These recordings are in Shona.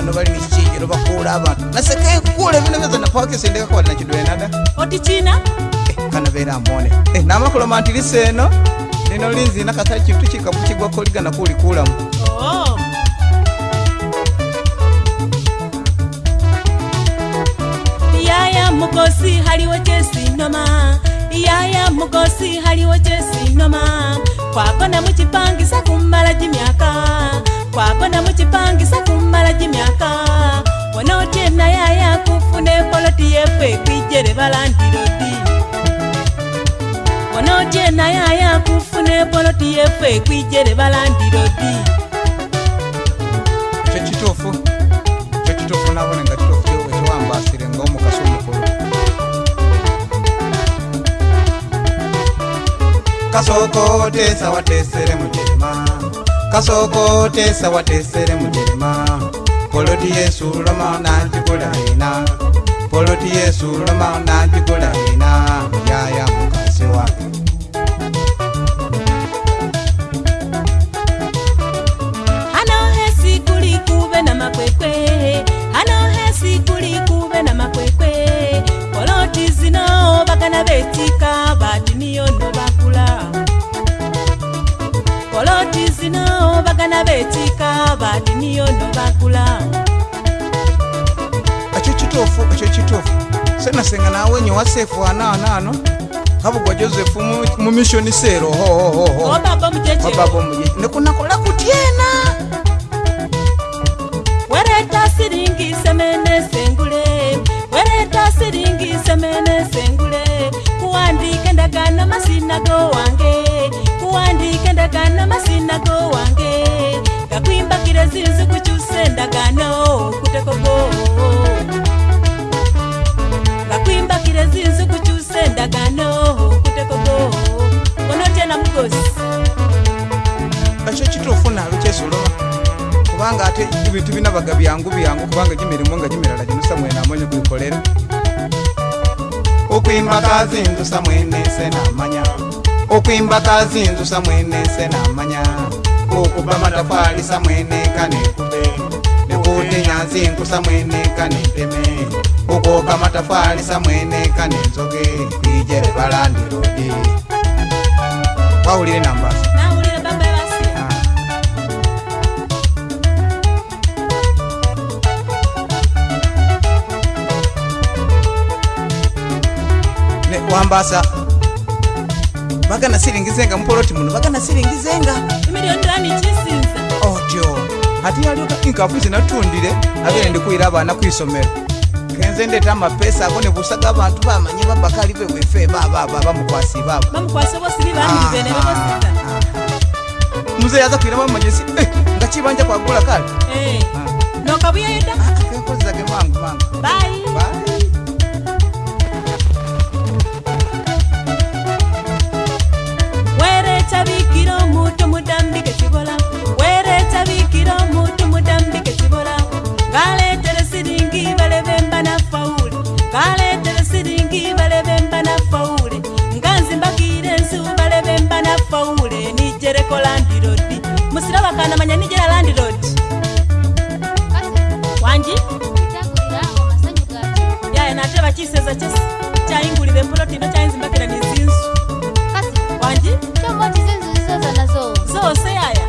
vano vali nichichijiro vakula vantu nasekaye kule vino vyeza napakisindika kwali nachidwenada oti china eh, amone eh, namakuloma nti liseno lino linzina kasali chintu chikapu chigwako ligana oh. yaya mukosi haliwo kyesinoma yaya mukosi haliwo kyesinoma kwakona mukipangisa kumala jimyaka kwakona muchipangisa kumala jimyaka bona otena yaya kufuna ekoloti yefe kwijere balandiroti bona otena yaya kufuna ekoloti yefe kwijere balandiroti chochitofu chochitofu nabone nga chitofu chewe chiwambasire ngaomukaso omukulu kasoko otesa watesere mujema kasokotesa watesere mutema poloti yesu loma nandikola ina poloti yesu loma nandikola ina yaya mukasi wake betika badiniyo nobakula ekyokitufu ekyo kitufu senasenga nawe nye wasefu anaanaano kabugwa joseph mumisioni seero obabomuye nekunakola kutyena wereta siringi semene sengule wereta siringi semene sengule kuwandika endagana masinago wange kuwandika endagana masinago wange ndezizi kuchusendagano kutekoko ngakuimbakire zizi kuchusendagano kutekoko onotena mugosi aco citofunalo cezulova kuvanga ate ivitu vinavaga viangu viangu kuvanga jimilimo nga jimilala jinusamwenamonye kwikolela okwimbaka zinzu samwene senamanya okwimbaka zinzu samwene senamanya kokuba matafali samwenekane nekuti nyatsi nku samwenekane teme kukoka matafali samwenekane nzoke kuijere balandi rudi waulile nambasa ah. wambasa vakanasiringizenga mupoloti muno vakanasiringizenga imiliyoniranicisinza ojo ati yalioka inkafu zinatundile avene ndikuira avana kwisomero kenze ndeta amapesa ako nebusaga abantu bamanye babakali bewefe bababa bamukwasi babo ah, ah, ah, muzeyi aza kwira bamanyesi eh, nga kibanja kwagula kale eh. nokabuyeyoda kenkozage mangu vanji yaya nate vachiseza chese chaingurire mburoti ino chainzimbakira nezinzu vanji zoose yaya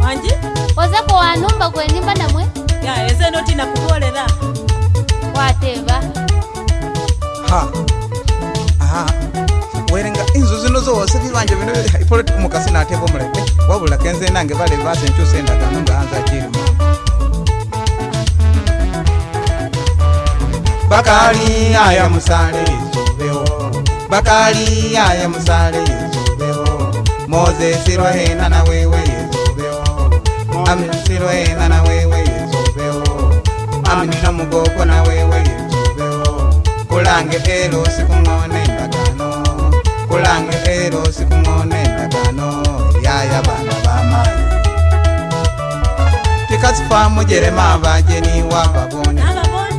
vanji ozeko wanumba kwenimba namwe yaya zenoti nakuvorera wateva werenga inzu zino zoose vivanje vinoipoloti umukasi natevo mulete wavulila kenze nange valevasenchusendaganungaanza chilima bakali aya musale yezobeo bakali aya musale yezobeo moze sirohena na wewe yezobeo ami sirohena na wewe yezobeo ami na mugogo na wewe yezobeo kulange pelo sikungone ndakano kulange pelo sikungone ndakano yaya bana ba mai tikazifa mujerema vajeni wa babone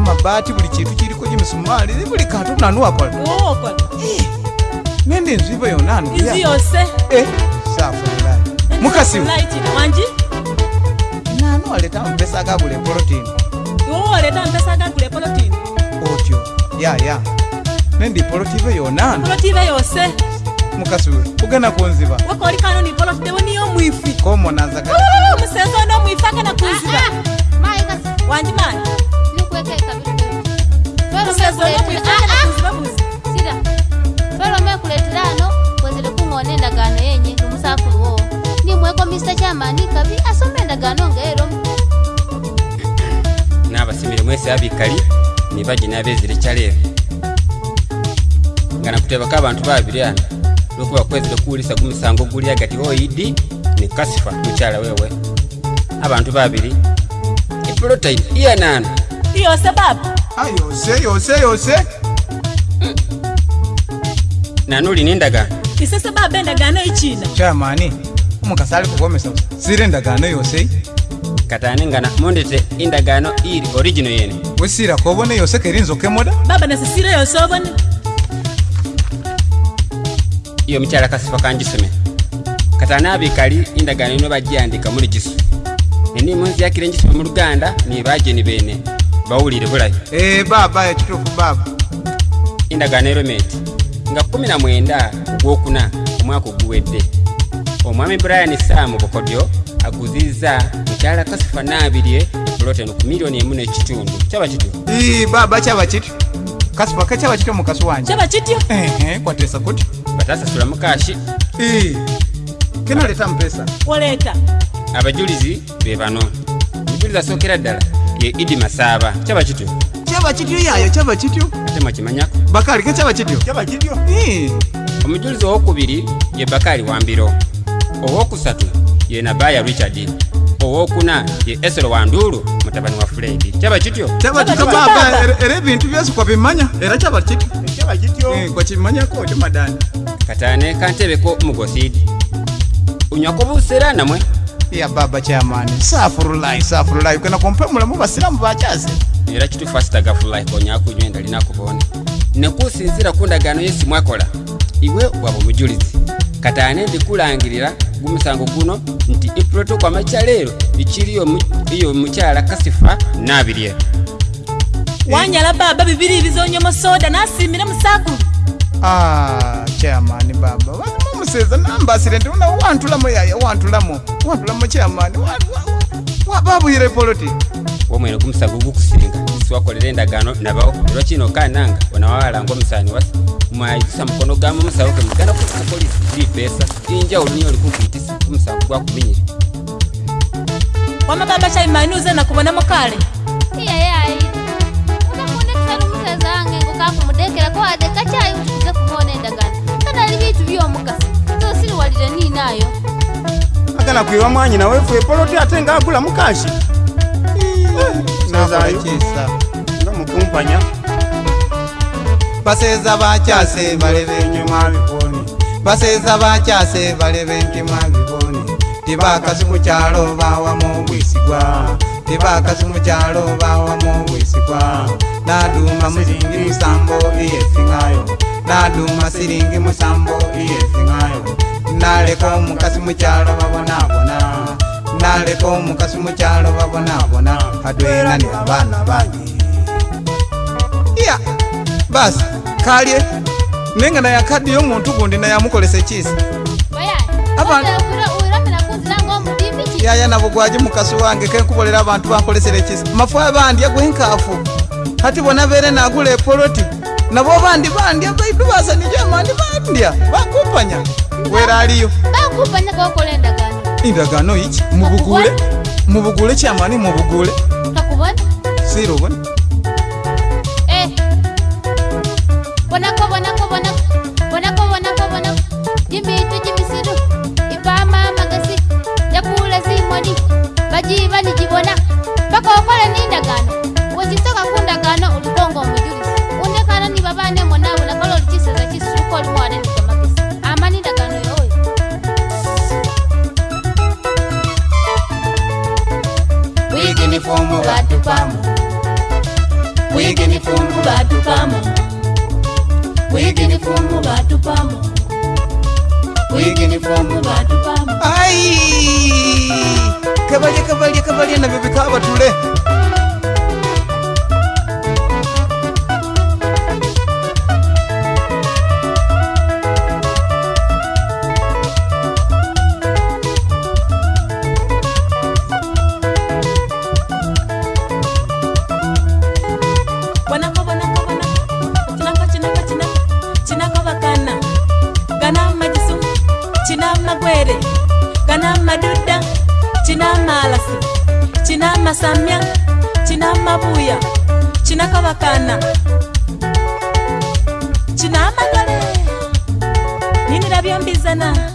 amabaati buli kintu kiriko gyemisumaali buli kantu nanuwakola nende eh, enziba yona anuyose eh, safulai mukasiwe nani waleta mpesa agagula epolotini oleta mpesa agagula epolotini otyo yaya nende ipolotive yona ipolotive yose mukasiwe kugenda kunziba wakolikano nipolotitewo niyo mwifi sira balome kuleterano wezere kung'ona endagaano yenye omusakuluwo nimweko mr kyamani kabi asome endagaano ngaero nabasimire mwese abikali nibaje nabezire kyaleero nga nakutebako abantu babiri ano lwokuba kwezire kuwulisa gumusango guli agati oidi e ne kasifa mukyala wewe abantu babiri epulotine iyanana iyose baba yose yose yose nanuli nindagano isese baba endagaano ichina e chamani umukasi ali Sire siri endagaano yose katani ngana mundete indagaano iri original yene wesirako obone yose kerinzo kemoda? emoda baba nasisire yose obone iyo mukyala kasifa kanjisome katani abikali indagaano ino bagiandika muli Nini nenimunziyakire njisome mu luganda ni bageni bene bawulire bulayo eh, baaba ekituufu baaba endagaano eromenti nga 19 gwokuna omwaka oguwedde omwami brian samu bukodyo aguzizza mukyala kasifa naabirye eploteno ku miliyoni emu n'ekitundu kyaba kityo eh, baaba kyaba kityo kasifa kakyaba kityo mukasi wange kyaba kityo eh, kwatesa kutyo batasasula mukashi kenaleta mupesa waleeta abajulizi be bano omujulizi asookera ddala ye idi masaba chaba kityo chaba kityo yayo chaba kityo ate mwakimanyako bakari ke chaba kyaba kityo kyaba kityo ee. omujulizi owokubiri ye bakari wambiro owokusatu ye nabaya richard owokuna ye esero wanduulu mutabani wa furedi kyaba kityo kyaba kityo papa era ebintu byose bimanya era chaba chaba kityo eh kwa chimanya ko chimadani katane kantebe ko mugosidi unyakobusera namwe yababa kyamani safurulai safurulai okwena kumpa mulamu basiramu bakyazi era kitufu asitaga furulai konyakunywe ndalinakubona nekusinzira ku ndagano yesi mwakola iwe waba omujulizi kati ane ndikulangirira gumusango guno nti ipuloto kwa macya leero ikiriyo iyo mukyala kasifa nabirya wanyala baba bibiri bizonyomo soda nasimire musakulu ah chairman baba Wana. kuseza nambasire nti una wantulamu yaya wantulamu wantulamu kyamani wababwire poloti womwene gumusago gukusinga siwakolera endagaano nabawo era kino kananga onawawalanga omusaani wasa mwayisa mukono gamu omusawo ge mugana kukukolisa lipeesa injawulo niyo likugwitisa omusango gwakuminyire wama baba shaimani uze nakubonamo kale iyayayi unakuonekisana wange ngo kakumudekera ko adeka kyayi utikuze kanali bitu byomukasi akuwalire nini ayo agana kuiwa mwanyi nawe vuepoloti ate nga agula mukazi nabakisa nga mukumpanya baseza bacyase balebe enyuma bibone baseza bacyase balebe enyuma bibone tibakazi kucyalo bawa mu bwisigwa tivakazvi mujalo vawamo wesikwa naduma musiringi musambo iye singayo naduma siringi musambo iye singayo naleko mukasi mujalo vavonavona naleko mukasi mujalo vavonavona kadwera ni avana vanyi iya basi kalye nenge nayakadi yomuntu gundi nayamukolese chisa avanu yaya nabo gwaje mukasi wange kenkubolera abantu bankolesere kisa mafu abandi agwenkafu hati bona bere nagula epoloti nabo bandi bandya baitu basa nijo amandi bandya bankumpanya wera aliyo bankumpanya kakola endagano endagano iki mubugule mubugule kyamani mubugule kakubona siro bona eh. bonako bonako bonako bonako bonako bonako jimbitu jimbisi bajibanijibona bakokola nindagano wecisoka kundagano olukongo omujulisi unekana nibabanemo nabo nakola olucisaza cisuka olumwana Wiggin' the foam, we got to pump. Wiggin' the foam, we got to pump. Wiggin' the foam, we got to pump kavalia kavalia kavalia na vyo vikaa vatule malasi china masamya china mabuya china kavakana china mangale nini ravyombizana